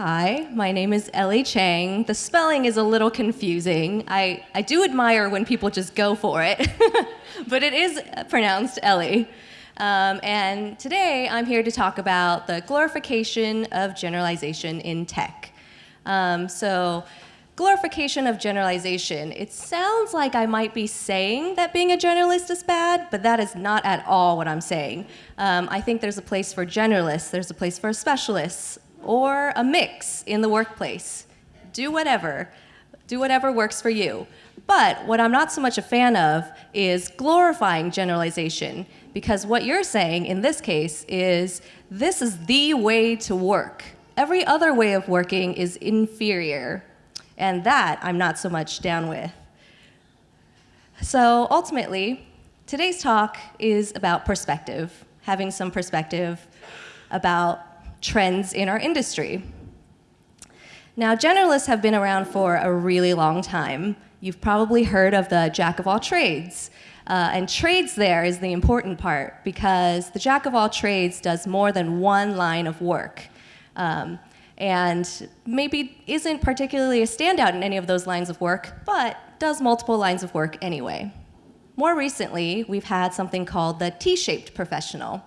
Hi, my name is Ellie Chang. The spelling is a little confusing. I, I do admire when people just go for it, but it is pronounced Ellie. Um, and today I'm here to talk about the glorification of generalization in tech. Um, so, glorification of generalization. It sounds like I might be saying that being a generalist is bad, but that is not at all what I'm saying. Um, I think there's a place for generalists, there's a place for specialists, or a mix in the workplace. Do whatever. Do whatever works for you. But what I'm not so much a fan of is glorifying generalization, because what you're saying in this case is this is the way to work. Every other way of working is inferior, and that I'm not so much down with. So ultimately, today's talk is about perspective, having some perspective about trends in our industry. Now, generalists have been around for a really long time. You've probably heard of the jack of all trades. Uh, and trades there is the important part because the jack of all trades does more than one line of work. Um, and maybe isn't particularly a standout in any of those lines of work, but does multiple lines of work anyway. More recently, we've had something called the T-shaped professional.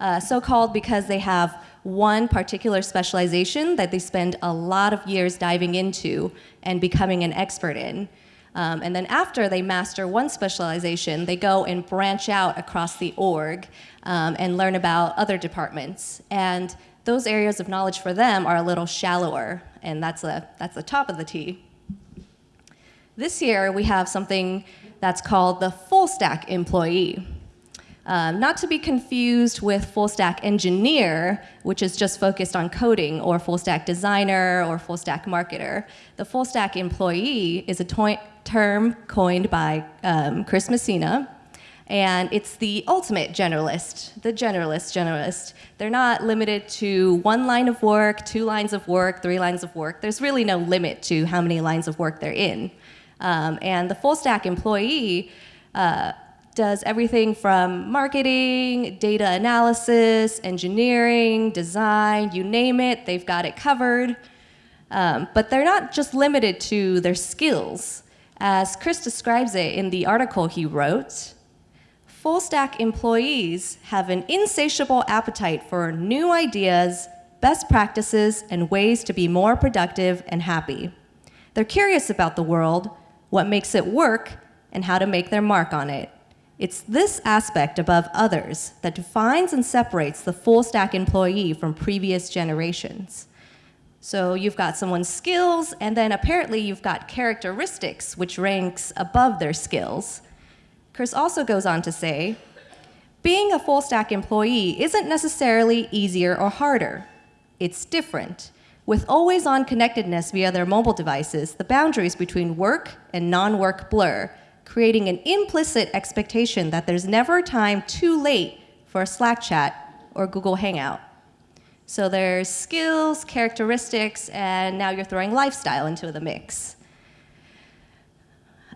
Uh, so called because they have one particular specialization that they spend a lot of years diving into and becoming an expert in. Um, and then after they master one specialization, they go and branch out across the org um, and learn about other departments. And those areas of knowledge for them are a little shallower, and that's, a, that's the top of the T. This year, we have something that's called the full stack employee. Um, not to be confused with full stack engineer, which is just focused on coding, or full stack designer, or full stack marketer. The full stack employee is a term coined by um, Chris Messina, and it's the ultimate generalist, the generalist generalist. They're not limited to one line of work, two lines of work, three lines of work. There's really no limit to how many lines of work they're in. Um, and the full stack employee uh, does everything from marketing, data analysis, engineering, design, you name it, they've got it covered. Um, but they're not just limited to their skills. As Chris describes it in the article he wrote, full stack employees have an insatiable appetite for new ideas, best practices, and ways to be more productive and happy. They're curious about the world, what makes it work, and how to make their mark on it. It's this aspect above others that defines and separates the full stack employee from previous generations. So you've got someone's skills, and then apparently you've got characteristics, which ranks above their skills. Chris also goes on to say, being a full stack employee isn't necessarily easier or harder. It's different. With always on connectedness via their mobile devices, the boundaries between work and non work blur, creating an implicit expectation that there's never a time too late for a Slack chat or Google Hangout. So there's skills, characteristics, and now you're throwing lifestyle into the mix.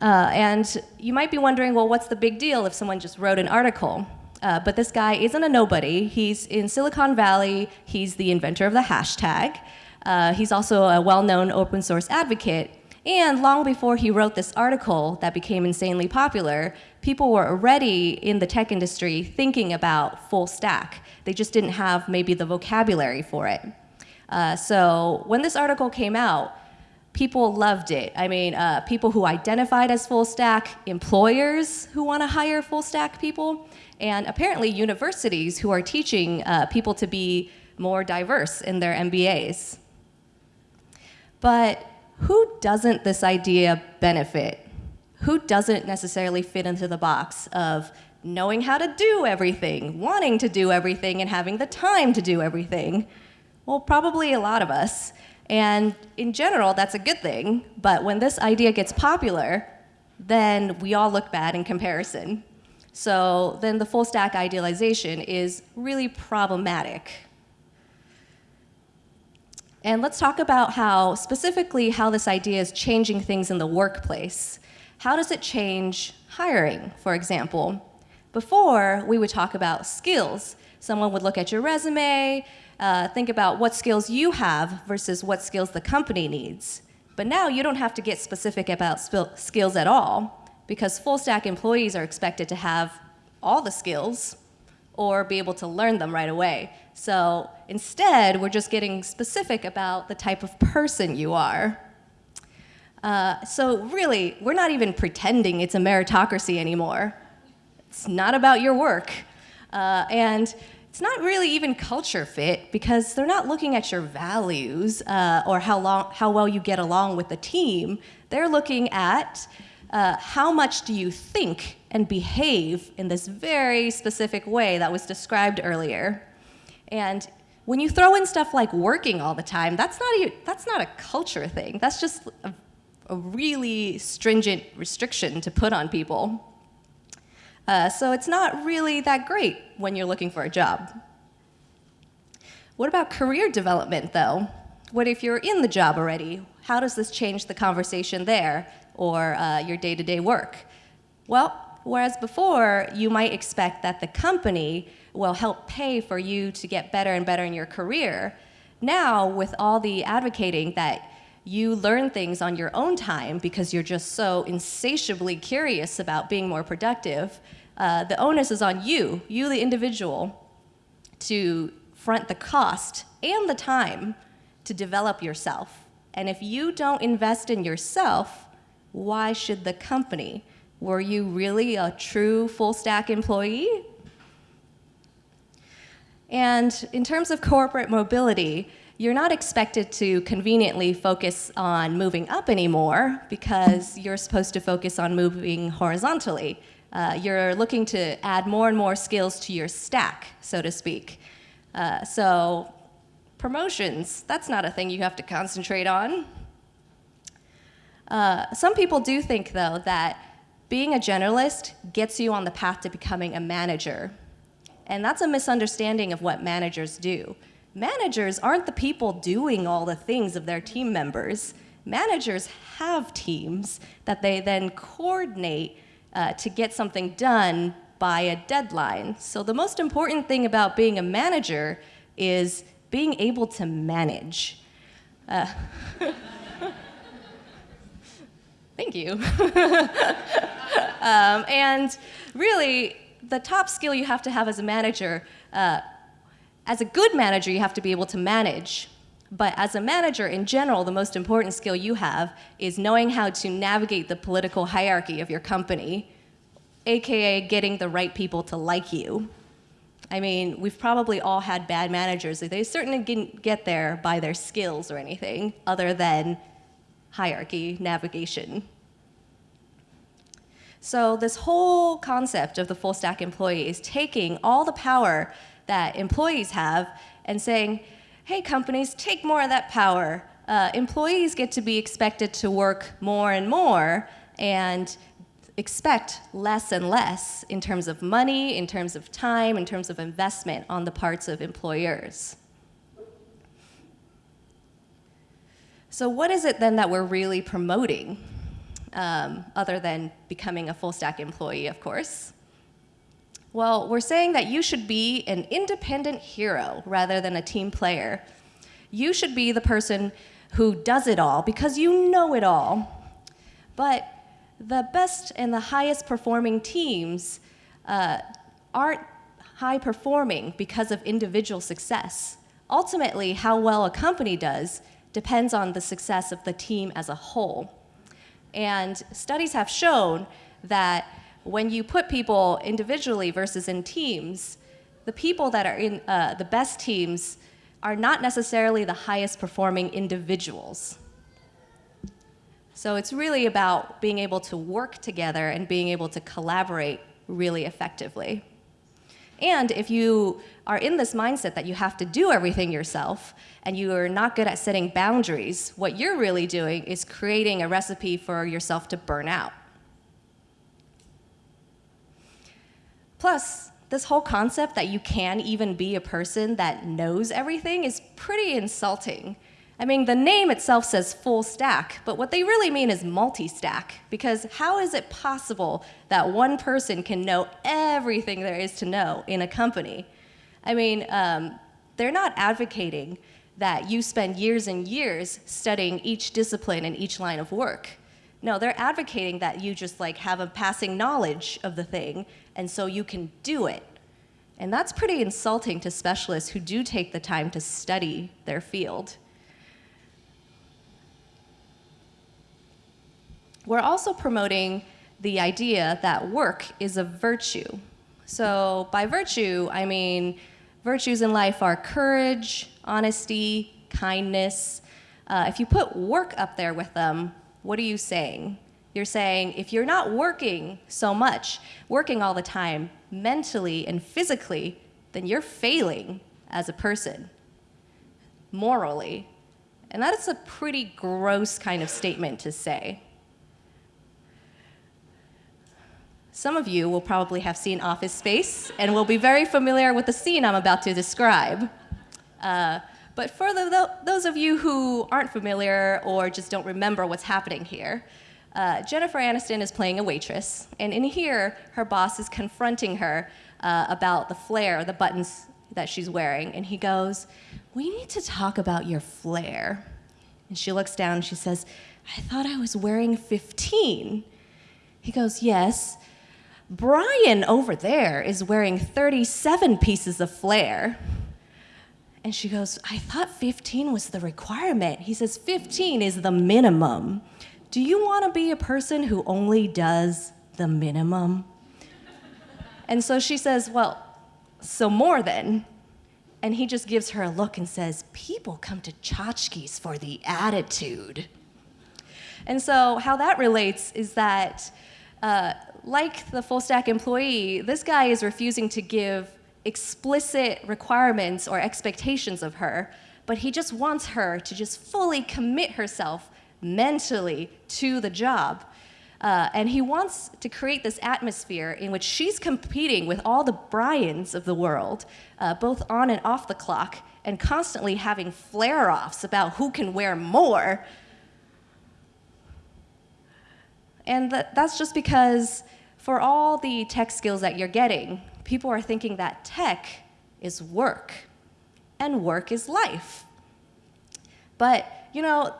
Uh, and you might be wondering, well, what's the big deal if someone just wrote an article? Uh, but this guy isn't a nobody. He's in Silicon Valley. He's the inventor of the hashtag. Uh, he's also a well-known open source advocate. And long before he wrote this article that became insanely popular, people were already in the tech industry thinking about full stack. They just didn't have maybe the vocabulary for it. Uh, so when this article came out, people loved it. I mean, uh, people who identified as full stack, employers who want to hire full stack people, and apparently universities who are teaching uh, people to be more diverse in their MBAs. But who doesn't this idea benefit? Who doesn't necessarily fit into the box of knowing how to do everything, wanting to do everything, and having the time to do everything? Well, probably a lot of us. And in general, that's a good thing. But when this idea gets popular, then we all look bad in comparison. So then the full stack idealization is really problematic. And let's talk about how, specifically, how this idea is changing things in the workplace. How does it change hiring, for example? Before, we would talk about skills. Someone would look at your resume, uh, think about what skills you have versus what skills the company needs. But now you don't have to get specific about skills at all because full stack employees are expected to have all the skills or be able to learn them right away. So instead, we're just getting specific about the type of person you are. Uh, so really, we're not even pretending it's a meritocracy anymore. It's not about your work. Uh, and it's not really even culture fit because they're not looking at your values uh, or how, long, how well you get along with the team. They're looking at uh, how much do you think and behave in this very specific way that was described earlier. And when you throw in stuff like working all the time, that's not a, that's not a culture thing. That's just a, a really stringent restriction to put on people. Uh, so it's not really that great when you're looking for a job. What about career development, though? What if you're in the job already? How does this change the conversation there or uh, your day-to-day -day work? Well, whereas before, you might expect that the company will help pay for you to get better and better in your career, now with all the advocating that you learn things on your own time because you're just so insatiably curious about being more productive, uh, the onus is on you, you the individual, to front the cost and the time to develop yourself. And if you don't invest in yourself, why should the company? Were you really a true full stack employee? And in terms of corporate mobility, you're not expected to conveniently focus on moving up anymore because you're supposed to focus on moving horizontally. Uh, you're looking to add more and more skills to your stack, so to speak. Uh, so promotions, that's not a thing you have to concentrate on. Uh, some people do think, though, that being a generalist gets you on the path to becoming a manager. And that's a misunderstanding of what managers do. Managers aren't the people doing all the things of their team members. Managers have teams that they then coordinate uh, to get something done by a deadline. So the most important thing about being a manager is being able to manage. Uh, thank you. um, and really, the top skill you have to have as a manager, uh, as a good manager, you have to be able to manage. But as a manager in general, the most important skill you have is knowing how to navigate the political hierarchy of your company, AKA getting the right people to like you. I mean, we've probably all had bad managers. They certainly didn't get there by their skills or anything other than hierarchy, navigation. So this whole concept of the full stack employee is taking all the power that employees have and saying, hey, companies, take more of that power. Uh, employees get to be expected to work more and more and expect less and less in terms of money, in terms of time, in terms of investment on the parts of employers. So what is it then that we're really promoting, um, other than becoming a full stack employee, of course? Well, we're saying that you should be an independent hero rather than a team player. You should be the person who does it all because you know it all. But the best and the highest performing teams uh, aren't high performing because of individual success. Ultimately, how well a company does depends on the success of the team as a whole. And studies have shown that when you put people individually versus in teams, the people that are in uh, the best teams are not necessarily the highest performing individuals. So it's really about being able to work together and being able to collaborate really effectively. And if you are in this mindset that you have to do everything yourself and you are not good at setting boundaries, what you're really doing is creating a recipe for yourself to burn out. Plus, this whole concept that you can even be a person that knows everything is pretty insulting. I mean, the name itself says full stack, but what they really mean is multi-stack, because how is it possible that one person can know everything there is to know in a company? I mean, um, they're not advocating that you spend years and years studying each discipline and each line of work. No, they're advocating that you just like have a passing knowledge of the thing and so you can do it. And that's pretty insulting to specialists who do take the time to study their field. We're also promoting the idea that work is a virtue. So by virtue, I mean virtues in life are courage, honesty, kindness. Uh, if you put work up there with them, what are you saying? You're saying if you're not working so much, working all the time, mentally and physically, then you're failing as a person, morally. And that is a pretty gross kind of statement to say. Some of you will probably have seen Office Space and will be very familiar with the scene I'm about to describe. Uh, but for the, those of you who aren't familiar or just don't remember what's happening here, uh, Jennifer Aniston is playing a waitress, and in here, her boss is confronting her uh, about the flare, the buttons that she's wearing, and he goes, We need to talk about your flare. And she looks down and she says, I thought I was wearing 15. He goes, Yes. Brian over there is wearing 37 pieces of flare. And she goes, I thought 15 was the requirement. He says, 15 is the minimum. Do you want to be a person who only does the minimum? and so she says, Well, so more then. And he just gives her a look and says, People come to Chotchkie's for the attitude. And so, how that relates is that, uh, like the full stack employee, this guy is refusing to give explicit requirements or expectations of her, but he just wants her to just fully commit herself mentally to the job. Uh, and he wants to create this atmosphere in which she's competing with all the Brians of the world, uh, both on and off the clock, and constantly having flare offs about who can wear more. And that, that's just because for all the tech skills that you're getting, people are thinking that tech is work and work is life. But, you know,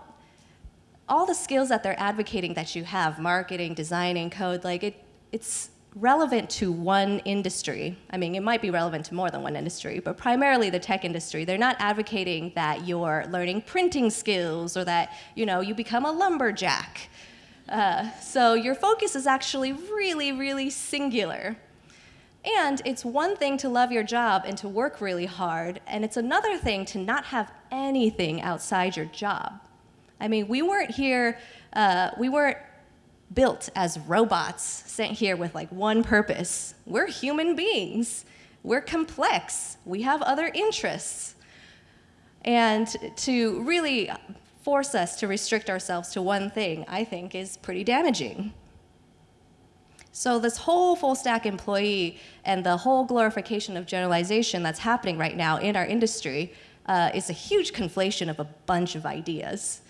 all the skills that they're advocating that you have, marketing, designing, code, like it, it's relevant to one industry. I mean, it might be relevant to more than one industry, but primarily the tech industry. They're not advocating that you're learning printing skills or that, you know, you become a lumberjack. Uh, so your focus is actually really, really singular. And it's one thing to love your job and to work really hard, and it's another thing to not have anything outside your job. I mean, we weren't here, uh, we weren't built as robots sent here with like one purpose. We're human beings. We're complex. We have other interests. And to really force us to restrict ourselves to one thing, I think, is pretty damaging. So this whole full stack employee and the whole glorification of generalization that's happening right now in our industry uh, is a huge conflation of a bunch of ideas.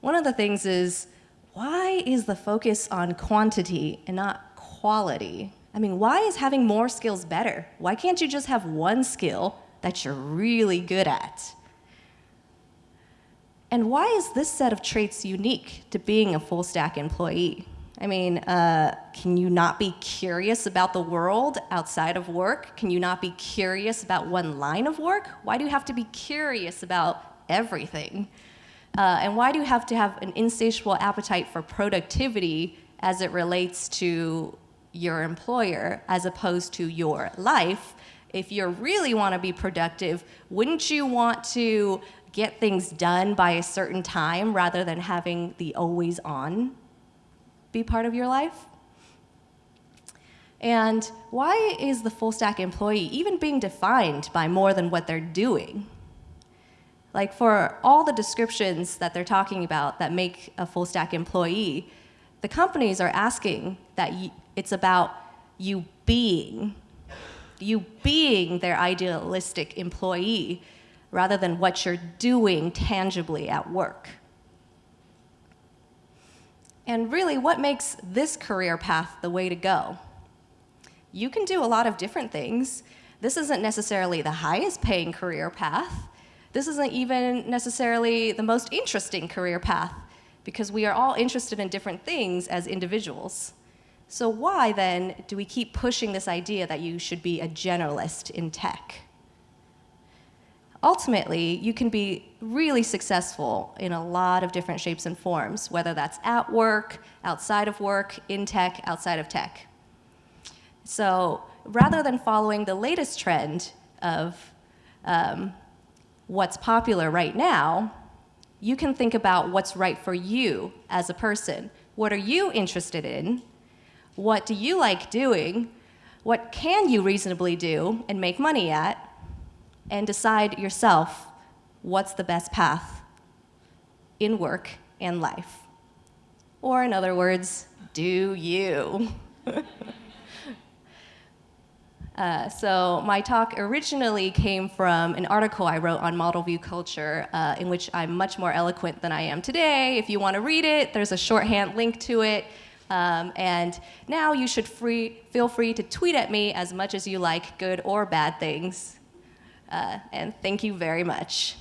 One of the things is, why is the focus on quantity and not quality? I mean, why is having more skills better? Why can't you just have one skill that you're really good at? And why is this set of traits unique to being a full stack employee? I mean, uh, can you not be curious about the world outside of work? Can you not be curious about one line of work? Why do you have to be curious about everything? Uh, and why do you have to have an insatiable appetite for productivity as it relates to your employer as opposed to your life? If you really want to be productive, wouldn't you want to get things done by a certain time rather than having the always on be part of your life? And why is the full stack employee even being defined by more than what they're doing? Like for all the descriptions that they're talking about that make a full stack employee, the companies are asking that it's about you being, you being their idealistic employee rather than what you're doing tangibly at work. And really, what makes this career path the way to go? You can do a lot of different things, This isn't necessarily the highest paying career path. This isn't even necessarily the most interesting career path because we are all interested in different things as individuals. So why then do we keep pushing this idea that you should be a generalist in tech? Ultimately, you can be really successful in a lot of different shapes and forms, whether that's at work, outside of work, in tech, outside of tech. So rather than following the latest trend of um, what's popular right now, you can think about what's right for you as a person. What are you interested in? What do you like doing? What can you reasonably do and make money at? And decide yourself what's the best path in work and life. Or in other words, do you. Uh, so my talk originally came from an article I wrote on model view culture, uh, in which I'm much more eloquent than I am today. If you want to read it, there's a shorthand link to it. Um, and now you should free, feel free to tweet at me as much as you like, good or bad things. Uh, and thank you very much.